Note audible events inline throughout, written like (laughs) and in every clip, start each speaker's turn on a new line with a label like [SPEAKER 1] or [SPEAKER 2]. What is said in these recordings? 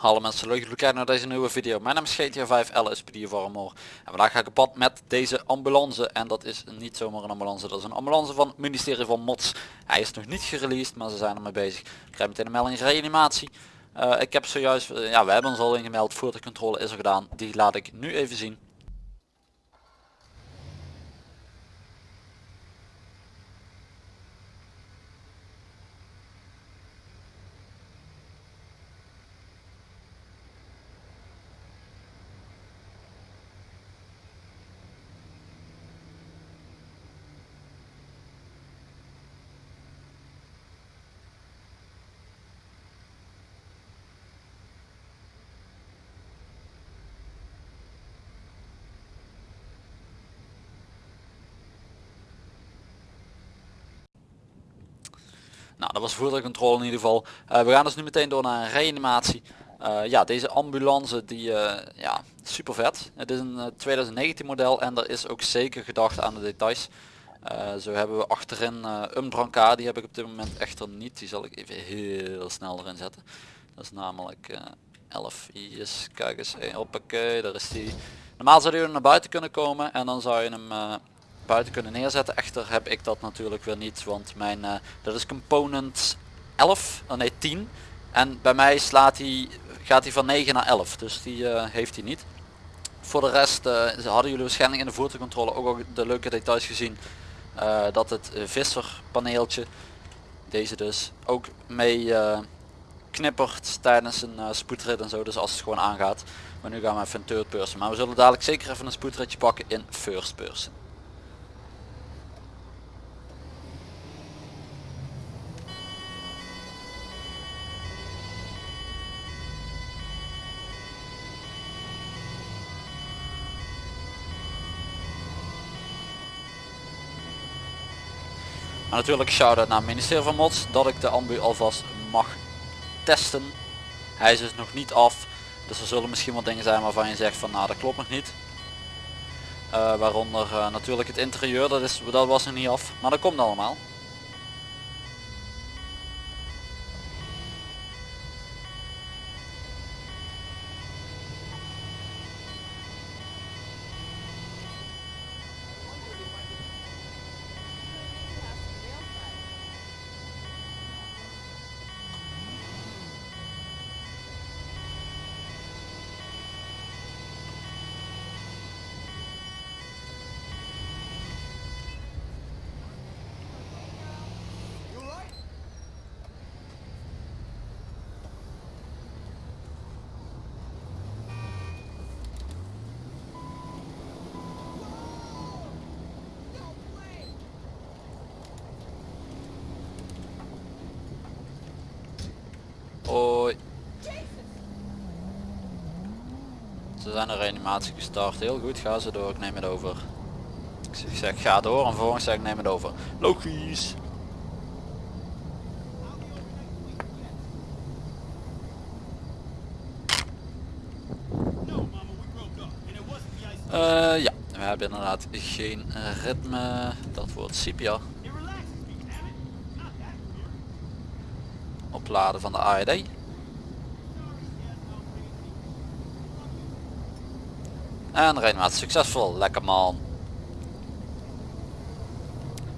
[SPEAKER 1] Hallo mensen, leuk dat kijken naar deze nieuwe video. Mijn naam is GTA 5 LSPD voor Amor. En vandaag ga ik op pad met deze ambulance. En dat is niet zomaar een ambulance, dat is een ambulance van het ministerie van Mods. Hij is nog niet gereleased, maar ze zijn ermee bezig. Ik krijg meteen een melding reanimatie. Uh, ik heb zojuist, uh, ja we hebben ons al ingemeld, voertuigcontrole is er gedaan. Die laat ik nu even zien. Nou, dat was voertuigcontrole in ieder geval. Uh, we gaan dus nu meteen door naar een reanimatie. Uh, ja, deze ambulance die, uh, ja, super vet. Het is een 2019 model en er is ook zeker gedacht aan de details. zo hebben we achterin uh, Umbranca, die heb ik op dit moment echter niet. Die zal ik even heel snel erin zetten. Dat is namelijk 11 i's. Kijk eens, hoppakee, daar is die. Normaal zou je naar buiten kunnen komen en dan zou je hem buiten kunnen neerzetten. Echter heb ik dat natuurlijk weer niet, want mijn uh, dat is component 11, oh nee 10. En bij mij slaat hij, gaat hij van 9 naar 11, dus die uh, heeft hij niet. Voor de rest uh, hadden jullie waarschijnlijk in de voertuigcontrole ook al de leuke details gezien. dat het visserpaneeltje, deze dus, ook mee knippert tijdens een spoedrit en zo. Dus als het gewoon aangaat. Maar nu gaan we even een third person. Maar we zullen dadelijk zeker even een spoedritje pakken in first person. Maar natuurlijk shout-out naar het ministerie van Mods dat ik de ambu alvast mag testen. Hij is dus nog niet af. Dus er zullen misschien wat dingen zijn waarvan je zegt van nou dat klopt nog niet. Uh, waaronder uh, natuurlijk het interieur, dat, is, dat was nog niet af. Maar dat komt allemaal. Hoi. Ze zijn een reanimatie gestart. Heel goed, ga ze door. Ik neem het over. Ik zeg ga door en vervolgens zeg ik neem het over. Logisch. Uh, ja, we hebben inderdaad geen ritme. Dat wordt Cipia. opladen van de AED. En reanimatie succesvol, lekker man.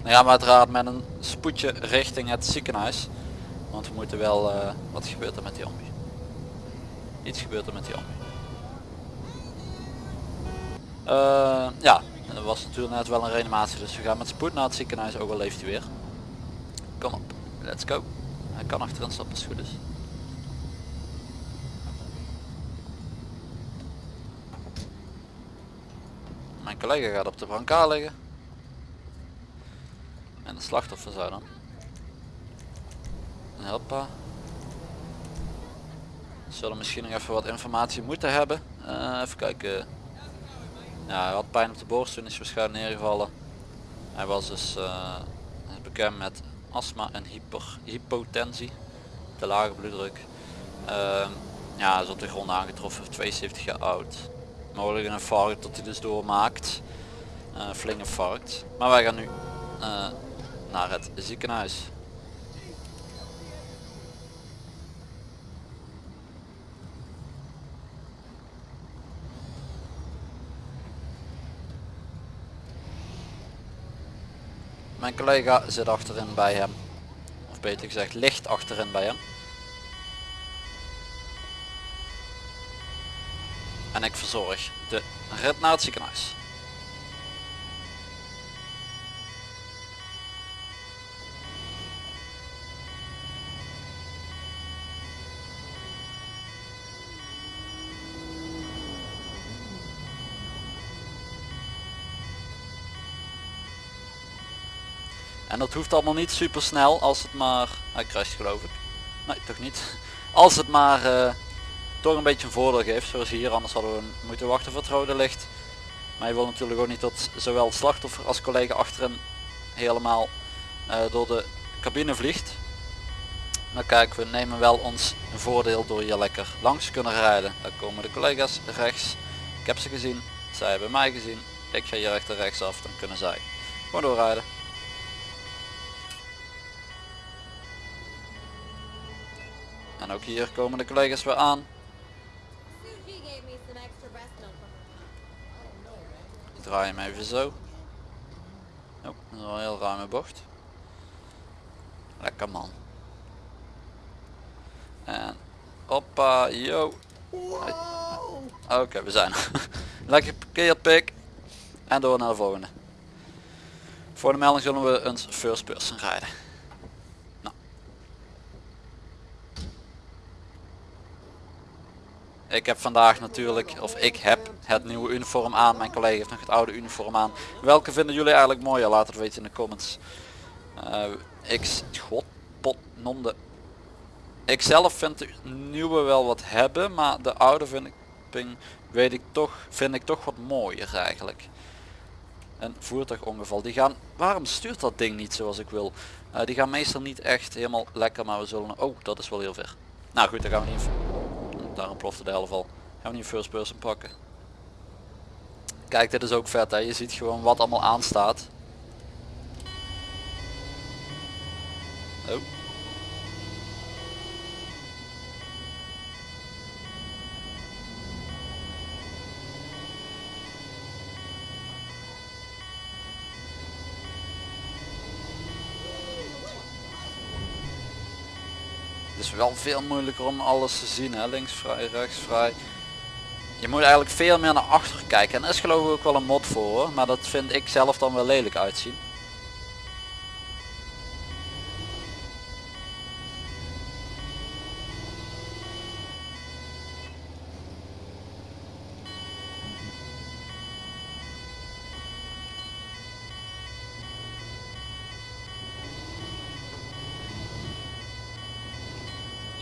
[SPEAKER 1] Dan gaan we uiteraard met een spoedje richting het ziekenhuis. Want we moeten wel, uh, wat gebeurt er met die ambu? Iets gebeurt er met die ambu. Uh, ja, er was natuurlijk net wel een reanimatie, dus we gaan met spoed naar het ziekenhuis, ook al leeft hij weer. Kom op, let's go. Hij kan achterin stappen als het goed is. Collega gaat op de brancard liggen. En de slachtoffer zou dan. Hoppa. Zullen misschien nog even wat informatie moeten hebben. Uh, even kijken. Ja, hij had pijn op de borst, toen is hij waarschijnlijk neergevallen. Hij was dus uh, bekend met astma en hyper, hypotensie, te lage bloeddruk. Uh, ja, is op de grond aangetroffen, 72 jaar oud. Mogelijk een fout dat hij dus doormaakt. Eh, flinke fout. Maar wij gaan nu eh, naar het ziekenhuis. Mijn collega zit achterin bij hem. Of beter gezegd ligt achterin bij hem. En ik verzorg de rit. En dat hoeft allemaal niet super snel als het maar... Hij crasht geloof ik. Nee, toch niet. Als het maar uh, toch een beetje een voordeel geeft. Zoals hier, anders hadden we moeten wachten voor het rode licht. Maar je wil natuurlijk ook niet dat zowel slachtoffer als collega achterin helemaal uh, door de cabine vliegt. Maar kijk, we nemen wel ons voordeel door hier lekker langs kunnen rijden. Daar komen de collega's rechts. Ik heb ze gezien. Zij hebben mij gezien. Ik ga hier rechter rechts af. Dan kunnen zij gewoon doorrijden. En ook hier komen de collega's weer aan. Draai hem even zo. Een heel ruime bocht. Lekker man. En hoppa, yo. Oké, we zijn er. (laughs) Lekker geparkeerd pik. En door naar de volgende. Voor de melding zullen we een first person rijden. Ik heb vandaag natuurlijk, of ik heb het nieuwe uniform aan. Mijn collega heeft nog het oude uniform aan. Welke vinden jullie eigenlijk mooier? Laat het weten in de comments. Uh, ik, god, pot, nonde. Ik zelf vind de nieuwe wel wat hebben, maar de oude vind ik, weet ik toch, vind ik toch wat mooier eigenlijk. Een voertuigongeval. Die gaan, waarom stuurt dat ding niet zoals ik wil? Uh, die gaan meestal niet echt helemaal lekker, maar we zullen, oh dat is wel heel ver. Nou goed, dan gaan we niet Daarom plofte de helft al. Gaan we niet first person pakken. Kijk, dit is ook vet hè. Je ziet gewoon wat allemaal aanstaat. Oh. Wel veel moeilijker om alles te zien. Hè? Links vrij, rechts vrij. Je moet eigenlijk veel meer naar achter kijken. En er is geloof ik ook wel een mod voor. Maar dat vind ik zelf dan wel lelijk uitzien.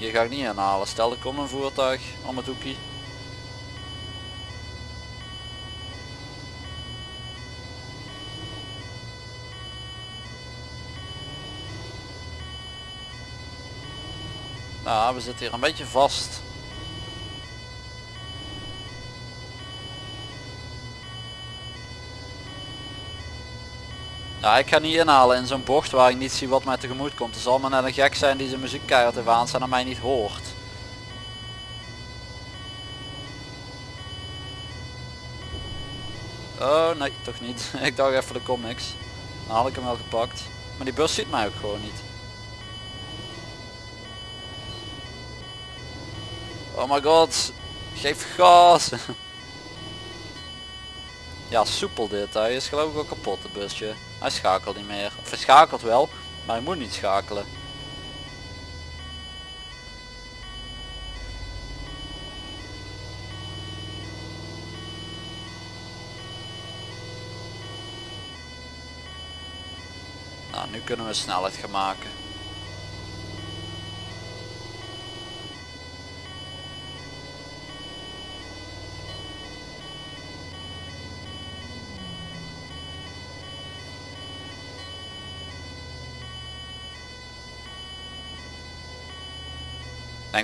[SPEAKER 1] Hier ga ik niet aanhalen. Stel er komt een voertuig om het hoekje. Nou, we zitten hier een beetje vast. Ja, ik ga niet inhalen in zo'n bocht waar ik niet zie wat mij tegemoet komt. Er zal maar net een gek zijn die zijn muziek keihard heeft aanstaan en mij niet hoort. Oh nee, toch niet. (laughs) ik dacht even er komt niks. Dan had ik hem wel gepakt. Maar die bus ziet mij ook gewoon niet. Oh my god. Geef gas. (laughs) ja, soepel dit. Hij is geloof ik ook kapot, het busje. Hij schakelt niet meer. Of hij schakelt wel, maar hij moet niet schakelen. Nou, nu kunnen we snelheid gaan maken.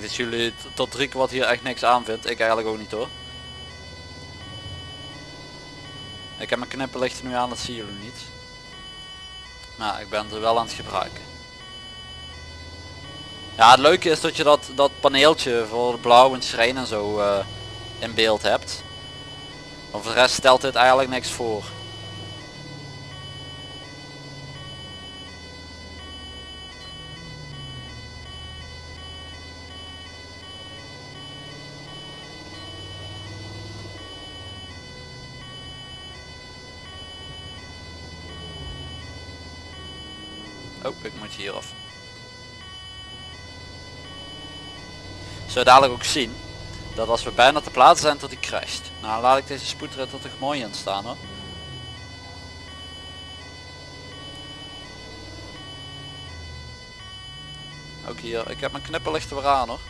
[SPEAKER 1] Denk dat jullie tot drie kwart hier echt niks aan vindt. Ik eigenlijk ook niet hoor. Ik heb mijn knipperlichten nu aan, dat zien jullie niet. Maar ik ben er wel aan het gebruiken. Ja, het leuke is dat je dat, dat paneeltje voor blauw en schijn en zo uh, in beeld hebt. Maar voor de rest stelt dit eigenlijk niks voor. Hier. Zo dadelijk ook zien dat als we bijna te plaatsen zijn tot hij crasht. Nou laat ik deze spoedrit er toch mooi in staan hoor. Ook hier, ik heb mijn knipperlichten weer aan hoor.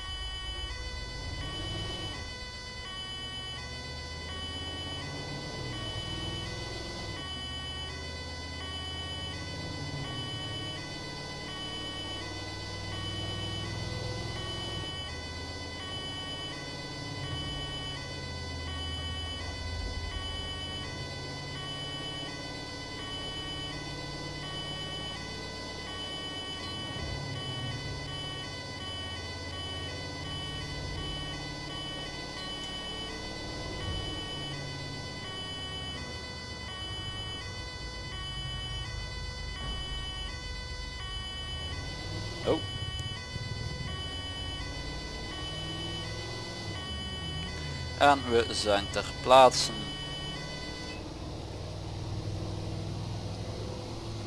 [SPEAKER 1] En we zijn ter plaatse.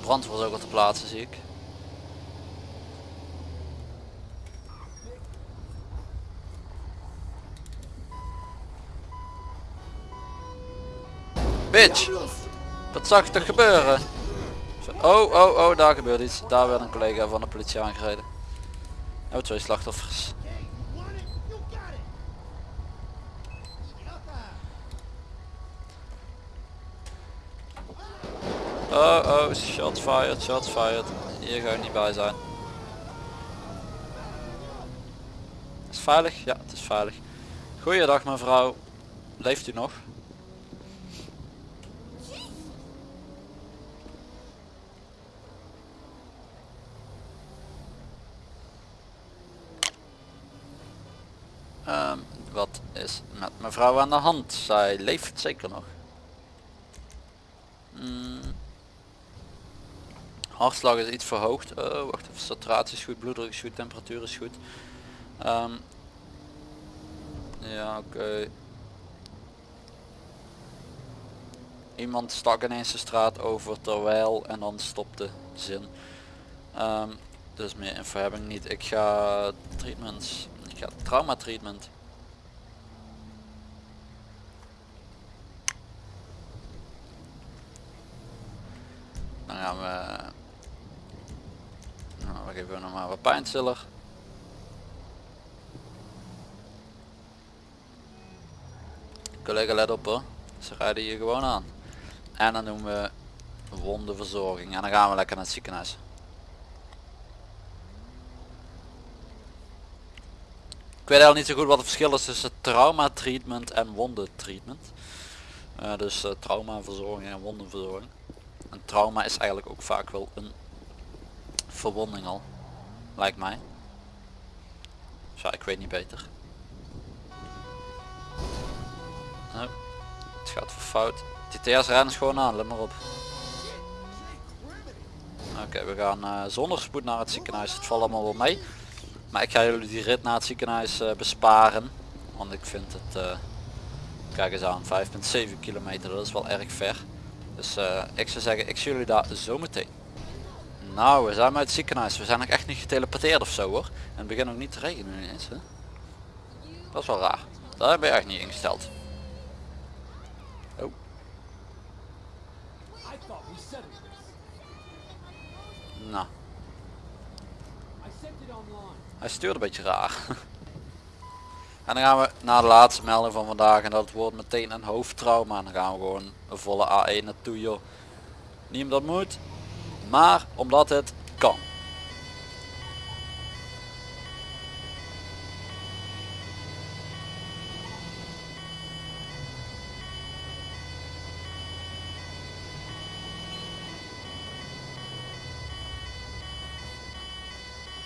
[SPEAKER 1] Brandweer is ook al ter plaatse zie ik. Bitch! Wat zag toch gebeuren? Oh, oh, oh, daar gebeurt iets. Daar werd een collega van de politie aangereden. Oh, twee slachtoffers. Oh, oh, shots fired, shots fired. Hier ga ik niet bij zijn. Is het veilig? Ja, het is veilig. Goeiedag mevrouw. Leeft u nog? Ehm, wat is met mevrouw aan de hand? Zij leeft zeker nog. Hmm. Hartslag is iets verhoogd. Oh, wacht even. Saturatie is goed, bloeddruk is goed, temperatuur is goed. Ehm, ja, oké. Iemand stak ineens de straat over terwijl en dan stopte zin. Ehm, dus meer info heb ik niet. Ik ga treatments ja, trauma treatment. Dan gaan we... We geven nog maar wat pijnstiller. Collega let op hoor. Ze rijden hier gewoon aan. En dan doen we wondenverzorging. En dan gaan we lekker naar het ziekenhuis. Ik weet eigenlijk niet zo goed wat het verschil is tussen trauma treatment en wonden treatment. Uh, dus uh, traumaverzorging en wondenverzorging. Een trauma is eigenlijk ook vaak wel een verwonding al. Lijkt mij. Ja, ik weet niet beter. Oh, het gaat voor fout. TTS rennen gewoon aan, let maar op. Oké, we gaan uh, zonder spoed naar het ziekenhuis. Het valt allemaal wel mee. Maar ik ga jullie die rit naar het ziekenhuis uh, besparen. Want ik vind het, uh, kijk eens aan, 5,7 kilometer, dat is wel erg ver. Dus ik zou zeggen, ik zie jullie daar zo meteen. Nou, we zijn uit het ziekenhuis. We zijn nog echt niet geteleporteerd of zo hoor. En het begint ook niet te regenen ineens. Dat is wel raar. Daar heb je echt niet ingesteld. Oh. Nou. Hij stuurt een beetje raar. (laughs) En dan gaan we naar de laatste melding van vandaag en dat wordt meteen een hoofdtrauma. En dan gaan we gewoon een volle A1 naartoe joh. Niet omdat moet, maar omdat het kan.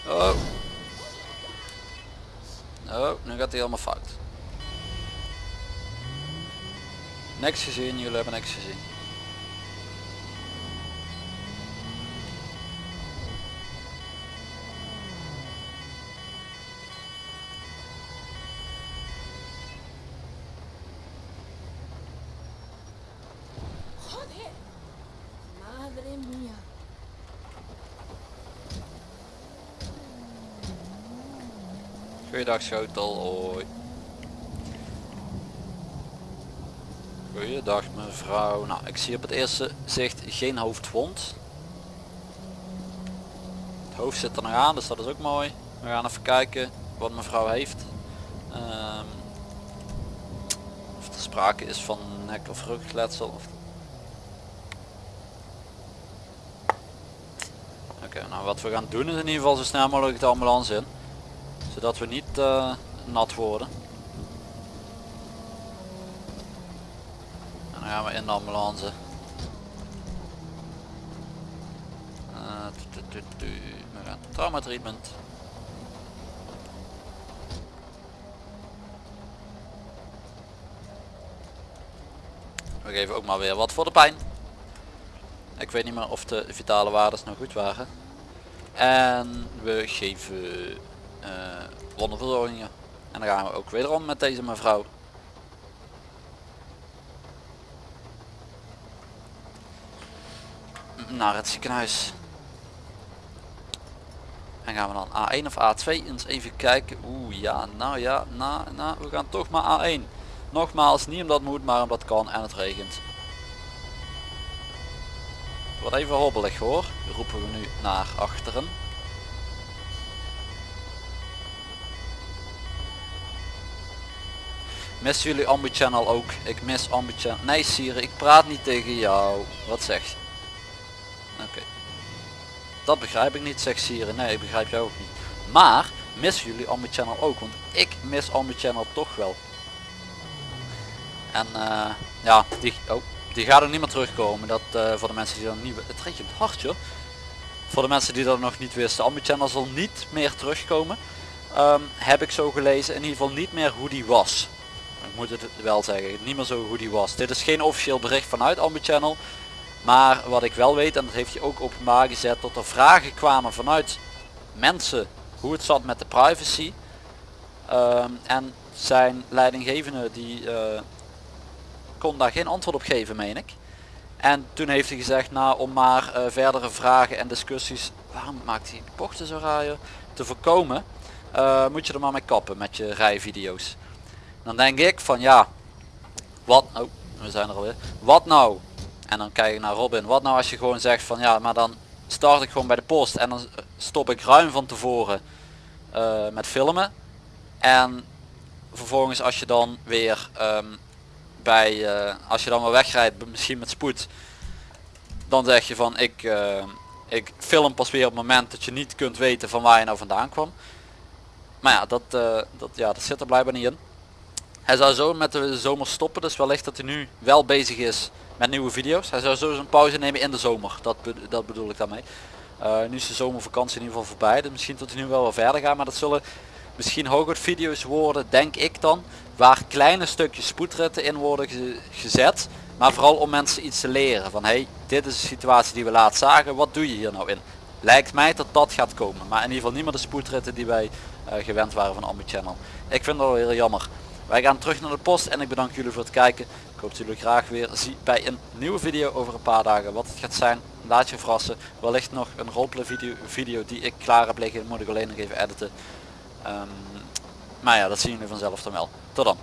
[SPEAKER 1] Oh. Oh, nu gaat hij allemaal fout. Niks gezien, jullie hebben niks gezien. Hoi. Goeiedag mevrouw. Nou, ik zie op het eerste zicht geen hoofdwond. Het hoofd zit er nog aan, dus dat is ook mooi. We gaan even kijken wat mevrouw heeft. Um, of er sprake is van nek- of rugletsel. Oké, nou wat we gaan doen is in ieder geval zo snel mogelijk de ambulance in. Zodat we niet uh, nat worden. En dan gaan we in de ambulance. Uh, we gaan trauma treatment. We geven ook maar weer wat voor de pijn. Ik weet niet meer of de vitale waardes nog goed waren. En we geven uh. En dan gaan we ook wederom met deze mevrouw. Naar het ziekenhuis. En gaan we dan A1 of A2 eens even kijken. Oeh ja, nou ja, nou, nou, we gaan toch maar A1. Nogmaals, niet omdat moet, maar omdat kan en het regent. Het wordt even hobbelig hoor. Roepen we nu naar achteren. Missen jullie Ambu Channel ook? Ik mis Ambu Channel. Nee Siri, ik praat niet tegen jou. Wat zeg je? Oké. Dat begrijp ik niet, zegt Siri. Nee, ik begrijp jou ook niet. Maar, missen jullie Ambu Channel ook? Want ik mis Ambu Channel toch wel. En uh, ja, die, oh, die gaat er niet meer terugkomen. Dat uh, voor de mensen die dan niet... Het regent hard joh. Voor de mensen die dat nog niet wisten. Ambu Channel zal niet meer terugkomen. Um, heb ik zo gelezen. In ieder geval niet meer hoe die was. Ik moet het wel zeggen. Niet meer zo hoe die was. Dit is geen officieel bericht vanuit Ambu Channel. Maar wat ik wel weet, en dat heeft hij ook openbaar gezet, dat er vragen kwamen vanuit mensen hoe het zat met de privacy. Um, en zijn leidinggevende die uh, kon daar geen antwoord op geven meen ik. En toen heeft hij gezegd, nou om maar uh, verdere vragen en discussies, waarom maakt hij bochten zo raar, te voorkomen, uh, moet je er maar mee kappen met je rijvideo's. Dan denk ik van ja, wat, oh we zijn er alweer, wat nou? En dan kijk ik naar Robin, wat nou als je gewoon zegt van ja, maar dan start ik gewoon bij de post en dan stop ik ruim van tevoren uh, met filmen. En vervolgens als je dan weer um, bij, uh, als je dan weer wegrijdt, misschien met spoed, dan zeg je van ik, ik film pas weer op het moment dat je niet kunt weten van waar je nou vandaan kwam. Maar ja, dat, dat, ja, dat zit er blijkbaar niet in. Hij zou zo met de zomer stoppen, dus wellicht dat hij nu wel bezig is met nieuwe video's. Hij zou zo een pauze nemen in de zomer, dat, dat bedoel ik daarmee. Uh, nu is de zomervakantie in ieder geval voorbij, dus misschien tot hij nu wel wel verder gaat, maar dat zullen misschien hooguit video's worden, denk ik dan, waar kleine stukjes spoedritten in worden ge gezet. Maar vooral om mensen iets te leren van hey, dit is de situatie die we laatst zagen, wat doe je hier nou in? Lijkt mij dat dat gaat komen, maar in ieder geval niet meer de spoedritten die wij uh, gewend waren van Ambi Channel. Ik vind dat wel heel jammer. Wij gaan terug naar de post en ik bedank jullie voor het kijken. Ik hoop dat jullie graag weer zien bij een nieuwe video over een paar dagen. Wat het gaat zijn, laat je verrassen. Wellicht nog een roleplay video, die ik klaar heb liggen, moet ik alleen nog even editen. Um, maar ja, dat zien jullie vanzelf dan wel. Tot dan.